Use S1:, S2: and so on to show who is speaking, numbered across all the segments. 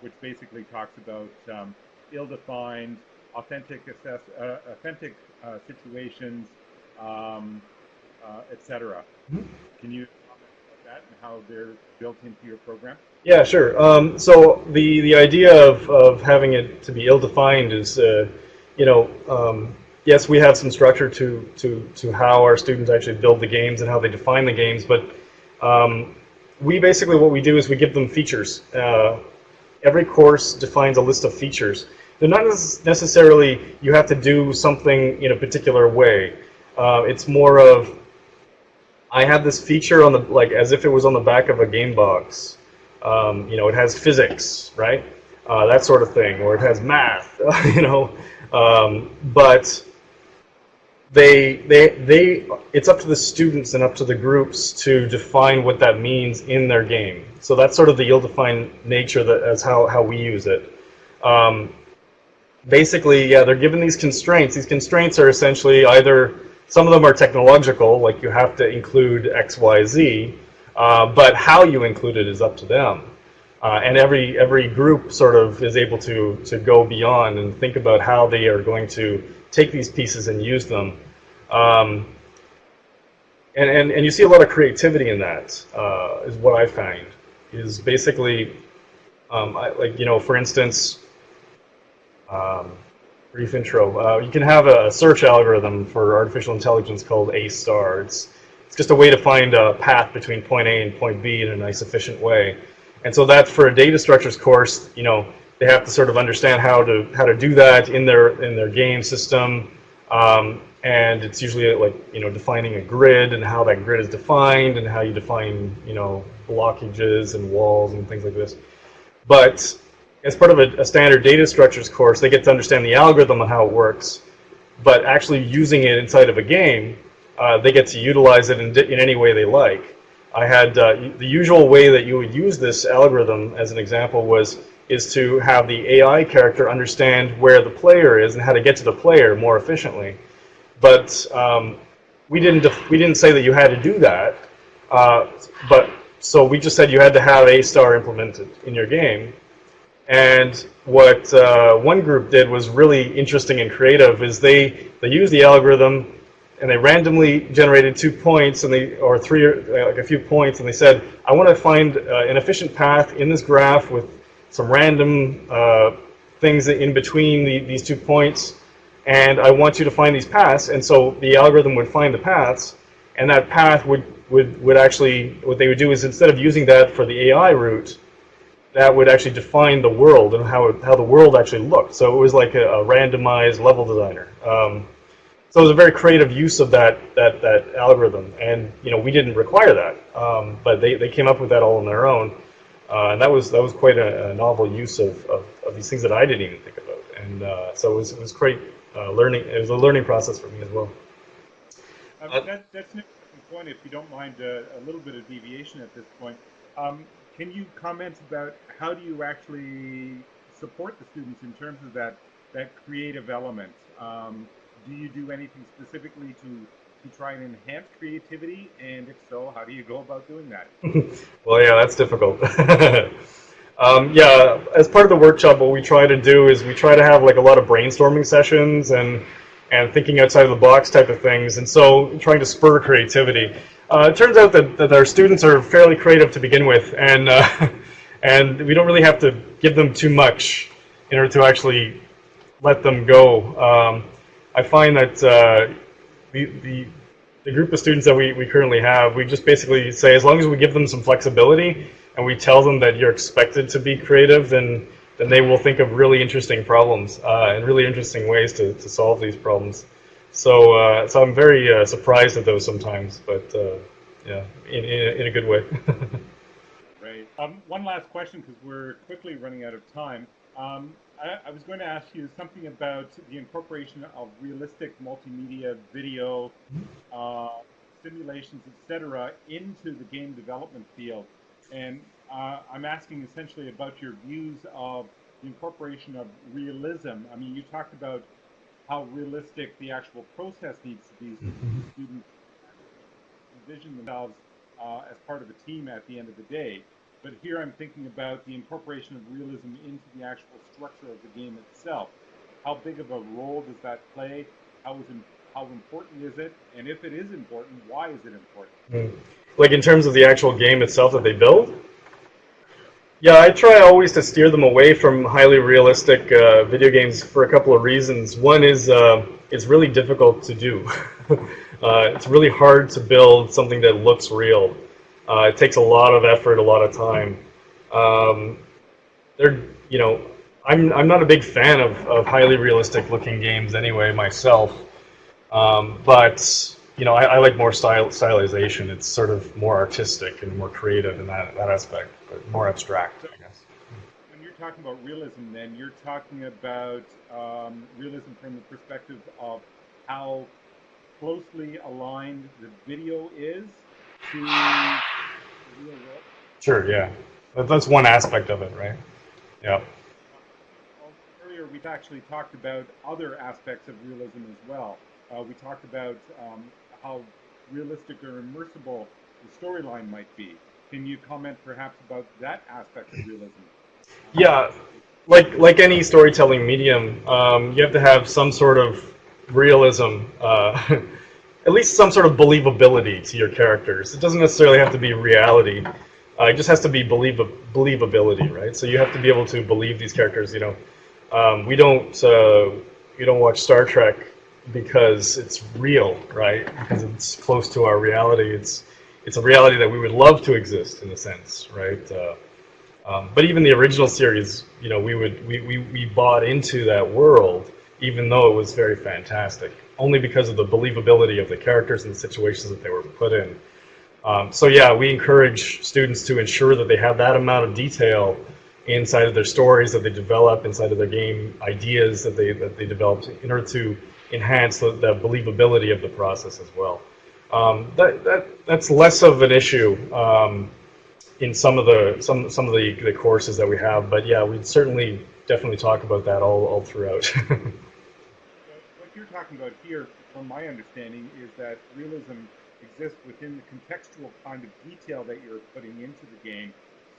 S1: which basically talks about um, ill-defined, authentic, assess, uh, authentic uh, situations, um, uh, etc. Mm -hmm. Can you comment about that and how they're built into your program?
S2: Yeah, sure. Um, so the the idea of of having it to be ill-defined is, uh, you know, um, yes, we have some structure to to to how our students actually build the games and how they define the games, but um, we basically what we do is we give them features. Uh, every course defines a list of features. They're not necessarily you have to do something in a particular way. Uh, it's more of I have this feature on the like as if it was on the back of a game box. Um, you know, it has physics, right? Uh, that sort of thing, or it has math. you know, um, but they, they, they, it's up to the students and up to the groups to define what that means in their game. So that's sort of the ill-defined nature that as how, how we use it. Um, basically, yeah, they're given these constraints. These constraints are essentially either, some of them are technological, like you have to include X, Y, Z, uh, but how you include it is up to them. Uh, and every every group sort of is able to to go beyond and think about how they are going to take these pieces and use them. Um, and, and, and you see a lot of creativity in that. Uh, is what I find, is basically, um, I, like, you know, for instance, um, brief intro, uh, you can have a search algorithm for artificial intelligence called A-star. It's, it's just a way to find a path between point A and point B in a nice efficient way. And so that for a data structures course, you know, they have to sort of understand how to how to do that in their in their game system. Um, and it's usually like you know defining a grid and how that grid is defined and how you define you know blockages and walls and things like this. But as part of a, a standard data structures course, they get to understand the algorithm and how it works. But actually using it inside of a game, uh, they get to utilize it in, in any way they like. I had uh, the usual way that you would use this algorithm, as an example, was is to have the AI character understand where the player is and how to get to the player more efficiently. But um, we didn't we didn't say that you had to do that. Uh, but so we just said you had to have A-star implemented in your game. And what uh, one group did was really interesting and creative. Is they they used the algorithm and they randomly generated two points and they or three uh, like a few points and they said I want to find uh, an efficient path in this graph with some random uh, things in between the, these two points and I want you to find these paths. And so the algorithm would find the paths, and that path would, would, would actually, what they would do is instead of using that for the AI route, that would actually define the world and how, it, how the world actually looked. So it was like a, a randomized level designer. Um, so it was a very creative use of that, that, that algorithm. And you know, we didn't require that, um, but they, they came up with that all on their own. Uh, and that was, that was quite a, a novel use of, of, of, these things that I didn't even think about. And uh, so it was, it was great uh, learning. It was a learning process for me as well.
S1: Um, that, that's an interesting point. If you don't mind uh, a little bit of deviation at this point, um, can you comment about how do you actually support the students in terms of that that creative element? Um, do you do anything specifically to to try and enhance creativity? And if so, how do you go about doing that?
S2: well, yeah, that's difficult. Um, yeah, as part of the workshop, what we try to do is we try to have like a lot of brainstorming sessions and and thinking outside of the box type of things, and so trying to spur creativity. Uh, it turns out that, that our students are fairly creative to begin with, and uh, and we don't really have to give them too much in order to actually let them go. Um, I find that uh, the, the the group of students that we, we currently have, we just basically say as long as we give them some flexibility, and we tell them that you're expected to be creative, then then they will think of really interesting problems uh, and really interesting ways to, to solve these problems. So uh, so I'm very uh, surprised at those sometimes, but uh, yeah, in, in, a, in a good way.
S1: Great. Um, one last question because we're quickly running out of time. Um, I, I, was going to ask you something about the incorporation of realistic multimedia video mm-hmm. uh, simulations, etc., into the game development field. And uh, I'm asking essentially about your views of the incorporation of realism. I mean, you talked about how realistic the actual process needs to be so mm-hmm. students envision themselves uh, as part of a team at the end of the day. But here I'm thinking about the incorporation of realism into the actual structure of the game itself. How big of a role does that play? How is how important is it? And if it is important, why is it important?
S2: Mm. Like in terms of the actual game itself that they build? Yeah, I try always to steer them away from highly realistic uh, video games for a couple of reasons. One is uh, it's really difficult to do. uh, it's really hard to build something that looks real. Uh, it takes a lot of effort, a lot of time. Um, they're, you know, I'm I'm not a big fan of, of highly realistic looking games anyway myself. Um, but you know, I, I, like more style stylization. It's sort of more artistic and more creative in that that aspect, but more abstract, I guess.
S1: When you're talking about realism, then you're talking about um, realism from the perspective of how closely aligned the video is to real world.
S2: Sure. Yeah, that's one aspect of it, right? Yeah.
S1: Earlier, we've actually talked about other aspects of realism as well. Uh, we talked about um, how realistic or immersible the storyline might be. Can you comment perhaps about that aspect of realism?
S2: Yeah, like like any storytelling medium, um, you have to have some sort of realism, uh, at least some sort of believability to your characters. It doesn't necessarily have to be reality. Uh, it just has to be believability, right? So you have to be able to believe these characters. You know, um, we don't uh, we don't watch Star Trek because it's real, right? Because it's close to our reality. It's it's a reality that we would love to exist in a sense, right? Uh, um, but even the original series, you know, we would we, we, we bought into that world, even though it was very fantastic, only because of the believability of the characters and the situations that they were put in. Um, so yeah, we encourage students to ensure that they have that amount of detail inside of their stories that they develop, inside of their game ideas that they that they develop in order to enhance the, the believability of the process as well. Um, that, that, that's less of an issue um, in some of the some some of the, the courses that we have, but yeah, we'd certainly definitely talk about that all, all throughout.
S1: talking about here, from my understanding, is that realism exists within the contextual kind of detail that you're putting into the game,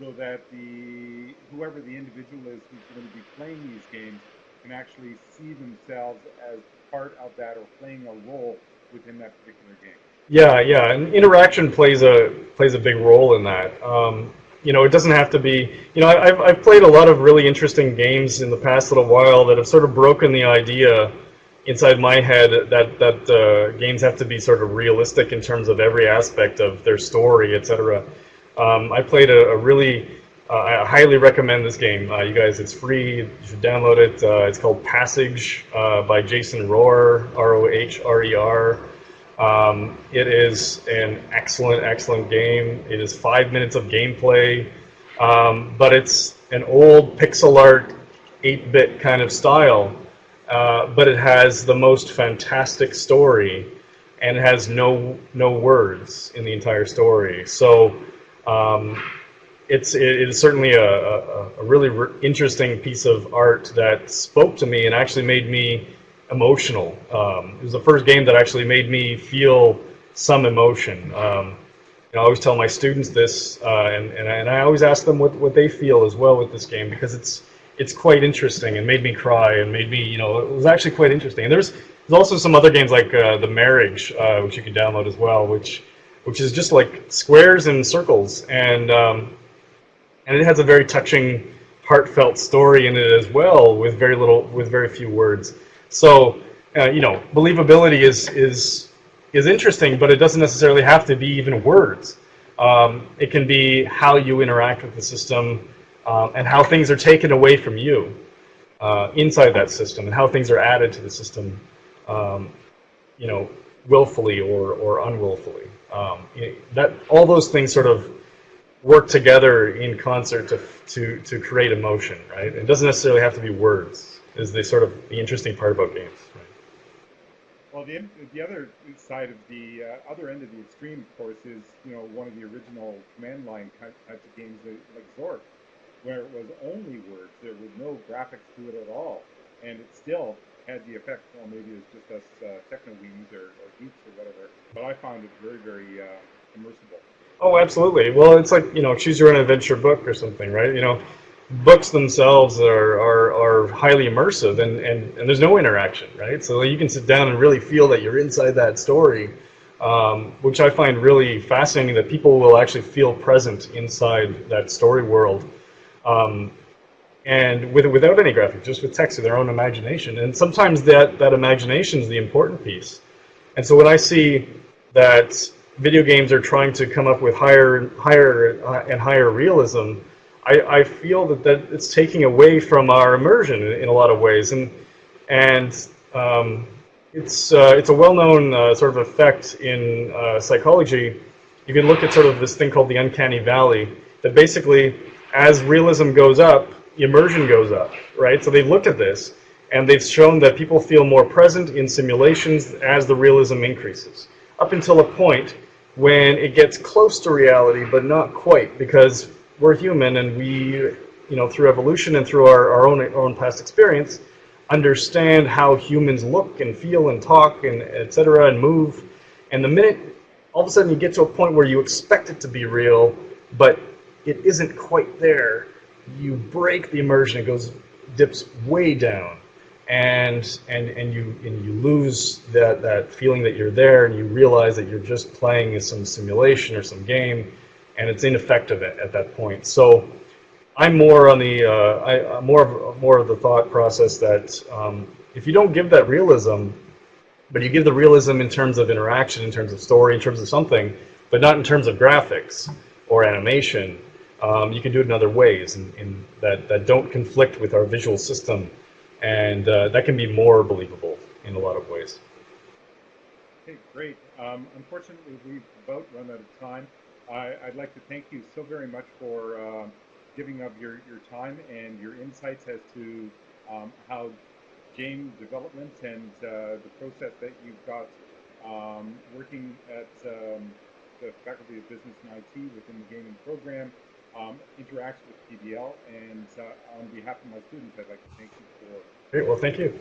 S1: so that the whoever the individual is who's going to be playing these games can actually see themselves as part of that or playing a role within that particular game.
S2: Yeah, yeah, and interaction plays a plays a big role in that. Um, you know, it doesn't have to be. You know, I've I've played a lot of really interesting games in the past little while that have sort of broken the idea inside my head that that uh, games have to be sort of realistic in terms of every aspect of their story, etc. Um, I played a, a really uh, I highly recommend this game. Uh, you guys, it's free. You should download it. Uh, it's called Passage uh, by Jason Rohrer, R-O-H-R-E-R. Um, it is an excellent, excellent game. It is five minutes of gameplay, um, but it's an old pixel art, 8-bit kind of style. Uh, but it has the most fantastic story, and it has no no words in the entire story. So. Um, it's it is certainly a, a, a really re interesting piece of art that spoke to me and actually made me emotional. Um, it was the first game that actually made me feel some emotion. Um, I always tell my students this, uh, and, and, and I always ask them what, what they feel as well with this game because it's it's quite interesting and made me cry and made me, you know, it was actually quite interesting. And there's there's also some other games like uh, The Marriage, uh, which you can download as well, which which is just like squares and circles, and um, and it has a very touching, heartfelt story in it as well, with very little, with very few words. So, uh, you know, believability is is is interesting, but it doesn't necessarily have to be even words. Um, it can be how you interact with the system um, and how things are taken away from you uh, inside that system, and how things are added to the system, um, you know, willfully or or unwillfully. Um, that all those things sort of work together in concert to, to, to create emotion, right? It doesn't necessarily have to be words, is the sort of the interesting part about games. Right?
S1: Well, the, the other side of the uh, other end of the extreme, of course, is you know one of the original command line types of games like Zork, where it was only words. There was no graphics to it at all, and it still had the effect. Well, maybe it's just us uh, techno weens or, or geeks or whatever, but I found it very, very uh, immersible.
S2: Oh, absolutely. Well, it's like, you know, choose your own adventure book or something, right? You know, books themselves are, are, are highly immersive and, and, and there's no interaction, right? So you can sit down and really feel that you're inside that story, um, which I find really fascinating that people will actually feel present inside that story world. Um, and with, without any graphics, just with text of their own imagination. And sometimes that, that imagination is the important piece. And so when I see that video games are trying to come up with higher, higher uh, and higher realism, I, I feel that, that it's taking away from our immersion in, in a lot of ways. And, and um, it's, uh, it's a well-known uh, sort of effect in uh, psychology. You can look at sort of this thing called the uncanny valley, that basically as realism goes up, immersion goes up, right? So they've looked at this, and they've shown that people feel more present in simulations as the realism increases, up until a point when it gets close to reality, but not quite, because we're human and we, you know, through evolution and through our, our own, our own past experience, understand how humans look and feel and talk and et cetera and move. And the minute all of a sudden you get to a point where you expect it to be real, but it isn't quite there, you break the immersion. It goes dips way down, and and and you and you lose that that feeling that you're there, and you realize that you're just playing some simulation or some game, and it's ineffective at, at that point. So. I'm more on the uh, I, I'm more of more of the thought process that um, if you don't give that realism, but you give the realism in terms of interaction, in terms of story, in terms of something, but not in terms of graphics or animation, um, you can do it in other ways in, in that, that don't conflict with our visual system, and uh, that can be more believable in a lot of ways.
S1: Okay, great. Um, unfortunately, we've about run out of time. I, would like to thank you so very much for uh, giving up your, your time and your insights as to um, how game development and uh, the process that you've got um, working at um, the Faculty of Business and IT within the gaming program um, interacts with PBL. And uh, on behalf of my students, I'd like to thank you for.
S2: Great. Well, thank you.